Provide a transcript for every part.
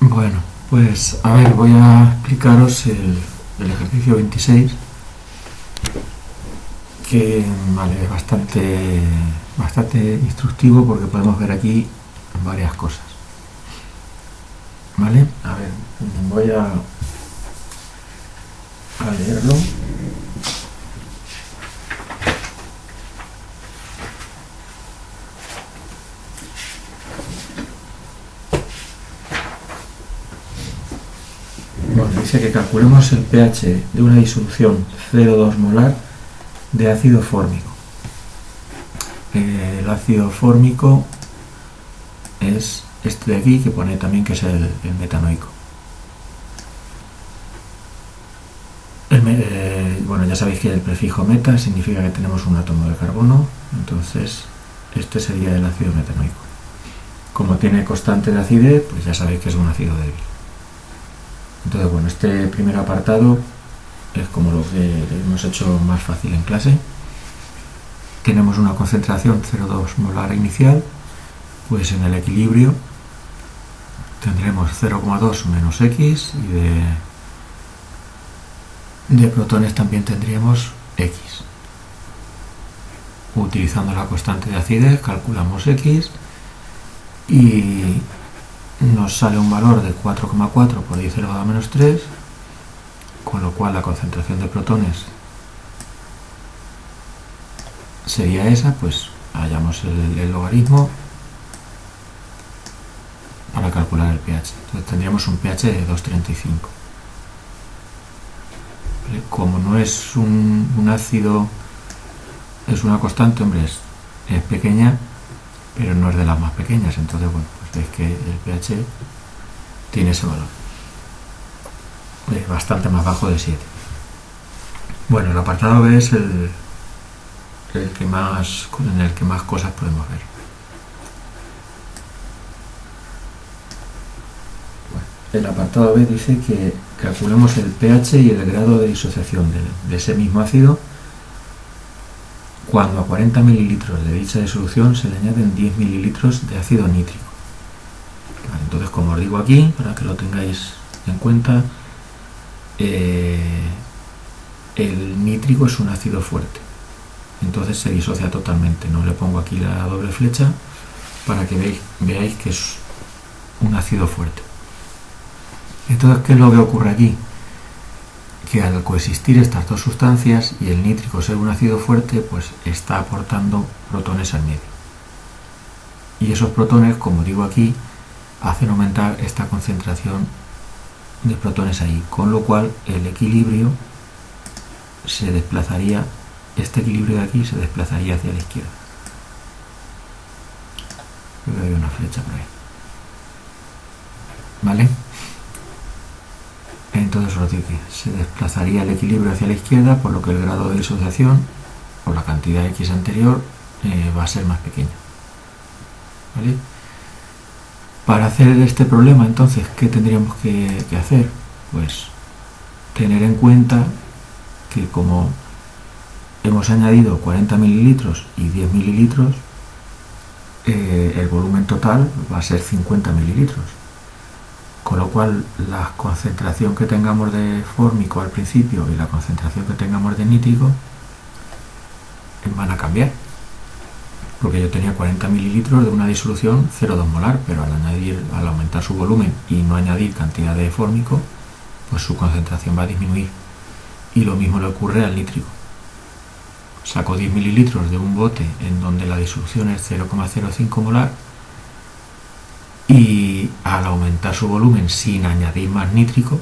Bueno, pues a ver, voy a explicaros el, ejercicio 26 que vale, es bastante, bastante instructivo porque podemos ver aquí varias cosas. ¿Vale? A ver, voy a, a leerlo. Bueno, dice que calculemos el pH de una disolución 0,2 molar de ácido fórmico. El ácido fórmico es este de aquí que pone también que es el, metanoico. Eh, bueno, ya sabéis que el prefijo meta significa que tenemos un átomo de carbono, entonces este sería el ácido metanoico. Como tiene constante de acidez, pues ya sabéis que es un ácido débil. Entonces, bueno, este primer apartado es como lo que hemos hecho más fácil en clase. Tenemos una concentración 0,2 molar inicial, pues en el equilibrio tendremos 0,2 menos X y de, de protones también tendríamos X. Utilizando la constante de acidez calculamos X y nos sale un valor de 4,4 por 10 elevado a menos 3 con lo cual la concentración de protones sería esa, pues hallamos el, logaritmo para calcular el pH. Entonces tendríamos un pH de 2,35. ¿Vale? Como no es un, ácido, es una constante, hombre, es pequeña, pero no es de las más pequeñas, entonces bueno, veis que el pH tiene ese valor es bastante más bajo de 7. Bueno, el apartado B es el, el que más, en el que más cosas podemos ver. El apartado B dice que calculemos el pH y el grado de disociación de, de ese mismo ácido cuando a 40 mililitros de dicha disolución se le añaden 10 mililitros de ácido nítrico. Entonces, como os digo aquí, para que lo tengáis en cuenta, eh, el nítrico es un ácido fuerte. Entonces se disocia totalmente. No le pongo aquí la doble flecha para que veáis, veáis que es un ácido fuerte. Entonces ¿qué es lo que ocurre aquí? que al coexistir estas dos sustancias y el nítrico ser un ácido fuerte pues está aportando protones al medio. Y esos protones como digo aquí hacen aumentar esta concentración de protones ahí, con lo cual el equilibrio se desplazaría, este equilibrio de aquí se desplazaría hacia la izquierda. Creo que hay una flecha por ahí. ¿Vale? Entonces os digo que se desplazaría el equilibrio hacia la izquierda, por lo que el grado de disociación, o la cantidad X anterior, eh, va a ser más pequeña. ¿Vale? Para hacer este problema, entonces, ¿qué tendríamos que, hacer? Pues tener en cuenta que como hemos añadido 40 mililitros y 10 mililitros, eh, el volumen total va a ser 50 mililitros. Con lo cual, la concentración que tengamos de fórmico al principio y la concentración que tengamos de nítrico van a cambiar porque yo tenía 40 mililitros de una disolución 0,2 molar, pero al añadir, al aumentar su volumen y no añadir cantidad de fórmico, pues su concentración va a disminuir. Y lo mismo le ocurre al nítrico. Saco 10 mililitros de un bote en donde la disolución es 0,05 molar y al aumentar su volumen sin añadir más nítrico,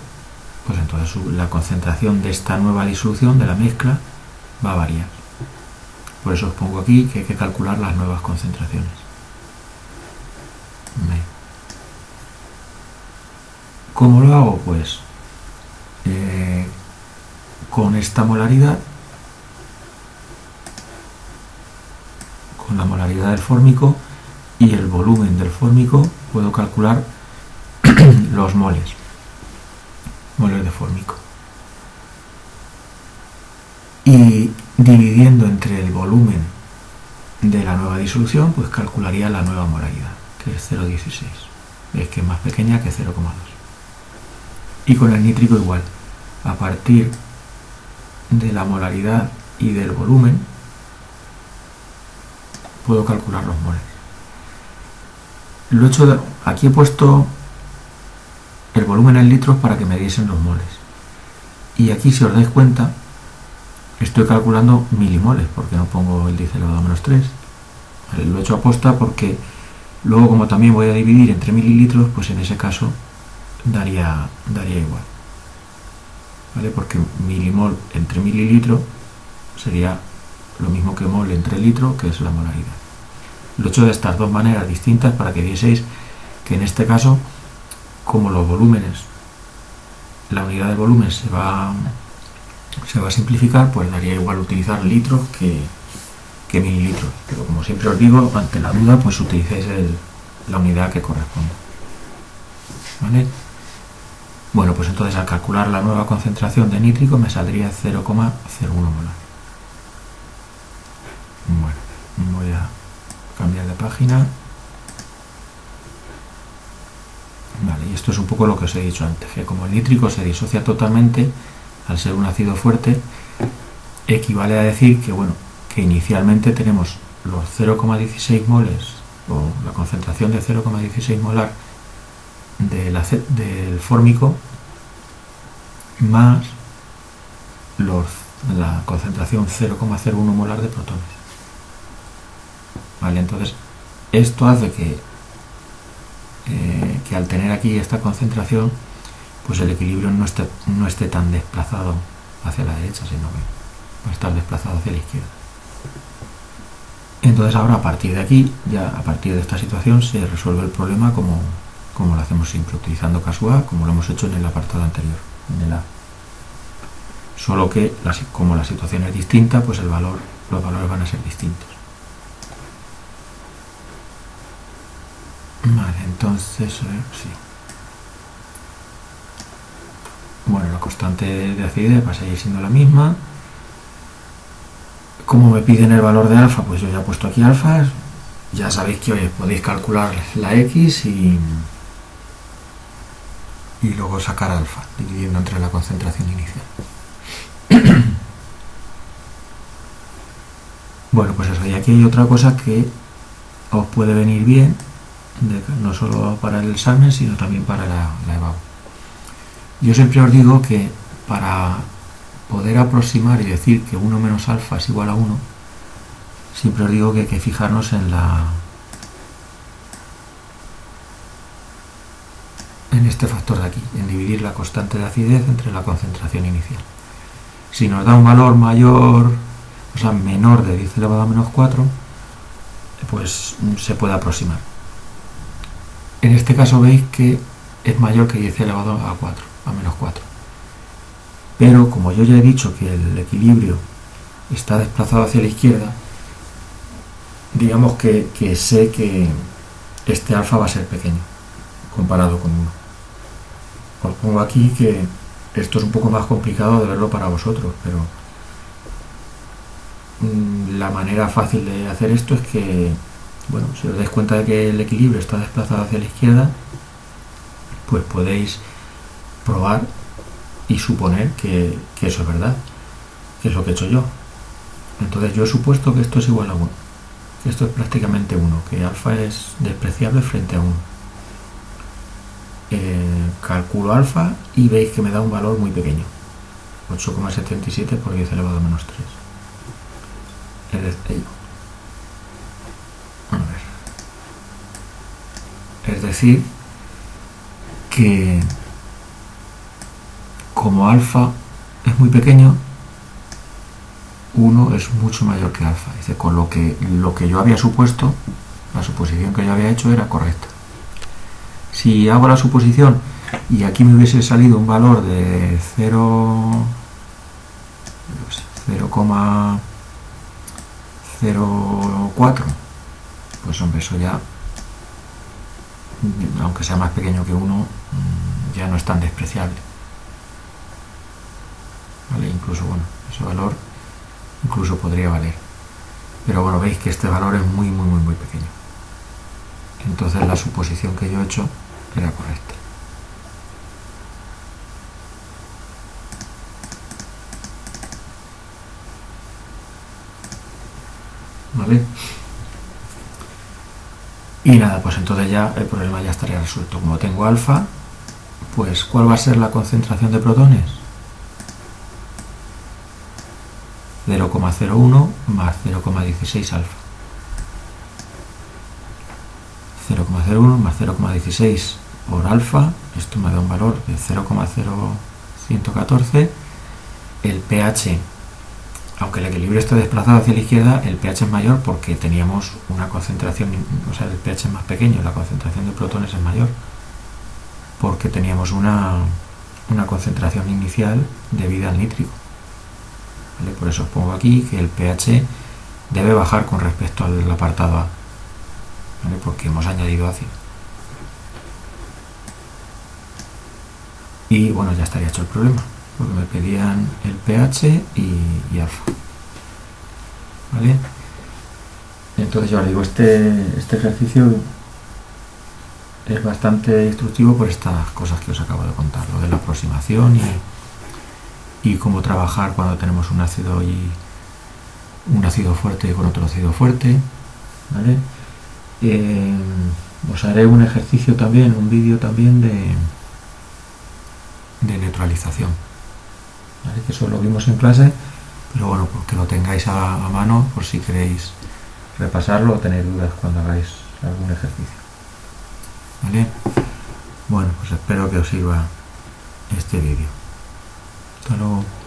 pues entonces la concentración de esta nueva disolución, de la mezcla, va a variar. Por eso os pongo aquí que hay que calcular las nuevas concentraciones. ¿Cómo lo hago? Pues eh, con esta molaridad, con la molaridad del fórmico y el volumen del fórmico, puedo calcular los moles, moles de fórmico. Y dividiendo entre el volumen de la nueva disolución, pues calcularía la nueva molaridad, que es 0,16. es que es más pequeña que 0,2 y con el nítrico igual. A partir de la molaridad y del volumen puedo calcular los moles. Lo he hecho aquí he puesto el volumen en litros para que me diesen los moles. Y aquí si os dais cuenta estoy calculando milimoles porque no pongo el 10 elevado a menos 3 lo he hecho aposta porque luego como también voy a dividir entre mililitros pues en ese caso daría, daría igual. ¿vale? porque milimol entre mililitro sería lo mismo que mol entre litro que es la molaridad lo he hecho de estas dos maneras distintas para que vieseis que en este caso como los volúmenes la unidad de volumen se va se va a simplificar pues daría igual utilizar litros que, que mililitros. Pero como siempre os digo, ante la duda, pues utilicéis la unidad que corresponde. ¿Vale? Bueno, pues entonces al calcular la nueva concentración de nítrico me saldría 0,01 molar. Bueno, voy a cambiar de página. Vale, y esto es un poco lo que os he dicho antes, que como el nítrico se disocia totalmente al ser un ácido fuerte, equivale a decir que, bueno, que inicialmente tenemos los 0,16 moles o la concentración de 0,16 molar del fórmico más los, la concentración 0,01 molar de protones. Vale, entonces esto hace que, eh, que al tener aquí esta concentración, pues el equilibrio no esté, no esté tan desplazado hacia la derecha, sino que va a estar desplazado hacia la izquierda. Entonces ahora a partir de aquí, ya a partir de esta situación, se resuelve el problema como, como lo hacemos siempre, utilizando caso A, como lo hemos hecho en el apartado anterior, en el A. Solo que como la situación es distinta, pues el valor, los valores van a ser distintos. Vale, entonces, sí. Bueno, constante de acidez va a seguir siendo la misma. Como me piden el valor de alfa, pues yo ya he puesto aquí alfa. Ya sabéis que podéis calcular la x y, y luego sacar alfa, dividiendo entre la concentración inicial. bueno, pues eso. Y aquí hay otra cosa que os puede venir bien, no solo para el examen, sino también para la, la Yo siempre os digo que para poder aproximar y decir que 1 menos alfa es igual a 1, siempre os digo que hay que fijarnos en la en este factor de aquí, en dividir la constante de acidez entre la concentración inicial. Si nos da un valor mayor, o sea, menor de 10 elevado a menos 4, pues se puede aproximar. En este caso veis que es mayor que 10 elevado a 4, a menos 4 pero como yo ya he dicho que el equilibrio está desplazado hacia la izquierda, digamos que, sé que este alfa va a ser pequeño comparado con 1. Os pongo aquí que esto es un poco más complicado de verlo para vosotros, pero mm, la manera fácil de hacer esto es que, bueno, si os dais cuenta de que el equilibrio está desplazado hacia la izquierda, pues podéis probar y suponer que, eso es verdad, que es lo que he hecho yo. Entonces yo he supuesto que esto es igual a 1, que esto es prácticamente 1, que alfa es despreciable frente a 1. Eh, calculo alfa y veis que me da un valor muy pequeño, 8,77 por 10 elevado a menos 3. Es decir, a ver. Es decir, que como alfa es muy pequeño, 1 es mucho mayor que alfa. Dice, con lo que, lo que yo había supuesto, la suposición que yo había hecho era correcta. Si hago la suposición y aquí me hubiese salido un valor de 0, 0,04, pues hombre, eso ya, aunque sea más pequeño que 1, ya no es tan despreciable incluso bueno ese valor incluso podría valer pero bueno veis que este valor es muy muy muy muy pequeño entonces la suposición que yo he hecho era correcta. ¿Vale? Y nada, pues entonces ya el problema ya estaría resuelto. Como tengo alfa, pues ¿cuál va a ser la concentración de protones? 0,01 más 0,16 alfa. 0,01 más 0,16 por alfa, esto me da un valor de 0,0114. El pH, aunque el equilibrio esté desplazado hacia la izquierda, el pH es mayor porque teníamos una concentración, o sea, el pH es más pequeño, la concentración de protones es mayor, porque teníamos una, una concentración inicial debida al nítrico. Por eso os pongo aquí que el pH debe bajar con respecto al apartado A, porque hemos añadido ácido. Y bueno, ya estaría hecho el problema, porque me pedían el pH y, alfa. ¿Vale? Entonces yo os digo, este, este ejercicio es bastante instructivo por estas cosas que os acabo de contar, lo de la aproximación y y cómo trabajar cuando tenemos un ácido y un ácido fuerte con otro ácido fuerte eh, os haré un ejercicio también un vídeo también de de neutralización que eso lo vimos en clase pero bueno pues que lo tengáis a, a mano por si queréis repasarlo o tener dudas cuando hagáis algún ejercicio ¿vale? bueno pues espero que os sirva este vídeo 哈喽